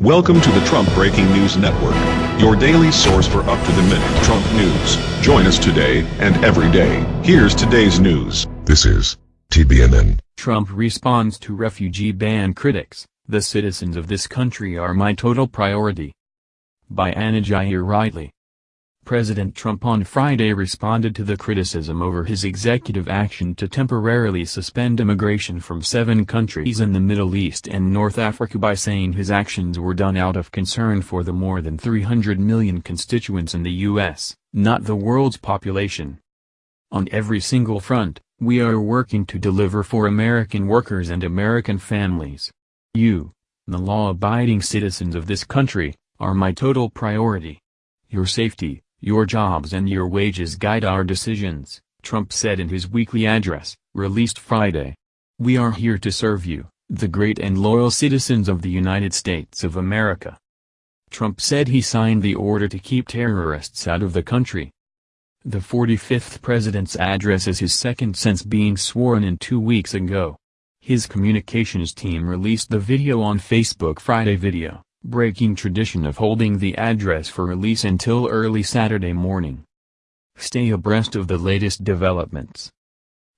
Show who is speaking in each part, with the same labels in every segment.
Speaker 1: Welcome to the Trump Breaking News Network, your daily source for up-to-the-minute Trump news. Join us today and every day. Here's today's news.
Speaker 2: This is TBNN.
Speaker 3: Trump responds to refugee ban critics, the citizens of this country are my total priority. By Anna Giaritelli. President Trump on Friday responded to the criticism over his executive action to temporarily suspend immigration from seven countries in the Middle East and North Africa by saying his actions were done out of concern for the more than 300 million constituents in the U.S., not the world's population. On every single front, we are working to deliver for American workers and American families. You, the law-abiding citizens of this country, are my total priority. Your safety, your jobs and your wages guide our decisions, Trump said in his weekly address, released Friday. We are here to serve you, the great and loyal citizens of the United States of America. Trump said he signed the order to keep terrorists out of the country. The 45th president's address is his second since being sworn in two weeks ago. His communications team released the video on Facebook Friday video breaking tradition of holding the address for release until early Saturday morning. Stay abreast of the latest developments.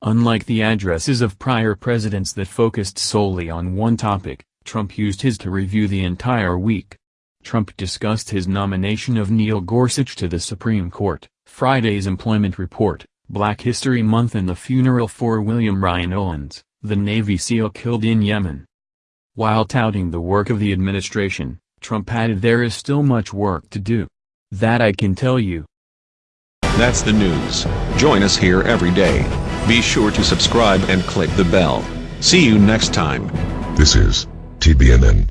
Speaker 3: Unlike the addresses of prior presidents that focused solely on one topic, Trump used his to review the entire week. Trump discussed his nomination of Neil Gorsuch to the Supreme Court, Friday's employment report, Black History Month and the funeral for William Ryan Owens, the Navy SEAL killed in Yemen. While touting the work of the administration, Trump added there is still much work to do. That I can tell you.
Speaker 1: That's the news. Join us here every day. Be sure to subscribe and click the bell. See you next time.
Speaker 2: This is TBNN.